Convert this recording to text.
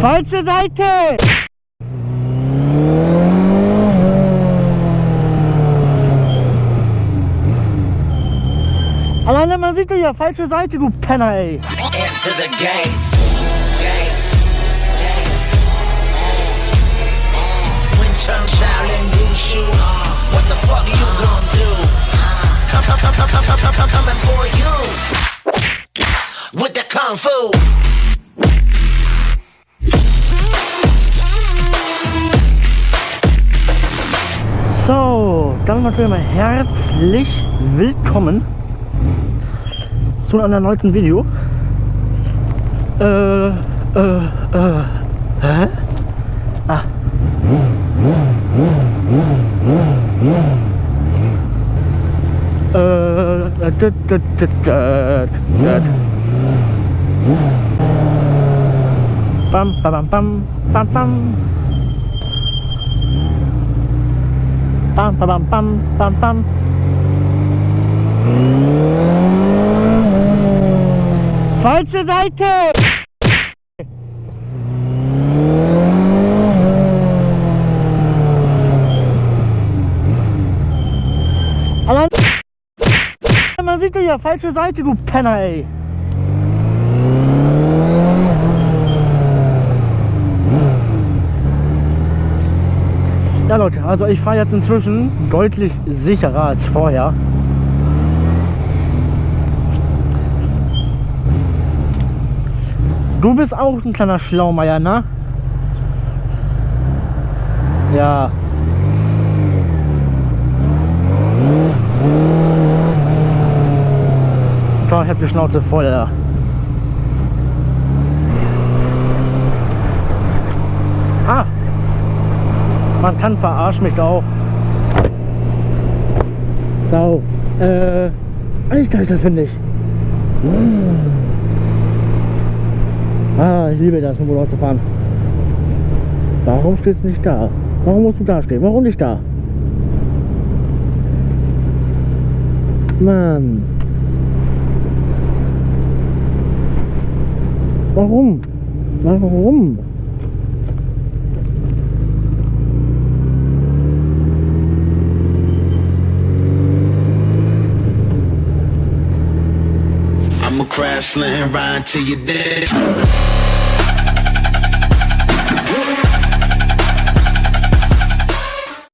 Falsche Seite! Alleine man sieht ja, falsche Seite, du Penner, ey. Into the gates. Gates. Gates. When Chung Shaolin Wushu, what the fuck you gonna do? Come, come, come, come, come, come, come, coming for you. With the Kung Fu. Dann natürlich mal herzlich willkommen zu einem erneuten Video. Äh, äh, äh, hä? Ah. Äh, dit, dit, dit, dit, dit. Bam, bam, bam, bam, bam. Pam, pam, pam, pam, pam. Falsche Seite! Man sieht ja, falsche Seite, du Penner, ey. Leute, also ich fahre jetzt inzwischen deutlich sicherer als vorher. Du bist auch ein kleiner Schlaumeier, ne? Ja. Komm, ich hab die Schnauze voll, ja. Ah, man kann verarschen mich auch. So, äh, Alter, ist das windig. Ah, ich liebe das, mit Motorrad zu fahren. Warum stehst du nicht da? Warum musst du da stehen? Warum nicht da? Mann. Warum? Warum? I'ma crash, land, ride till you're dead.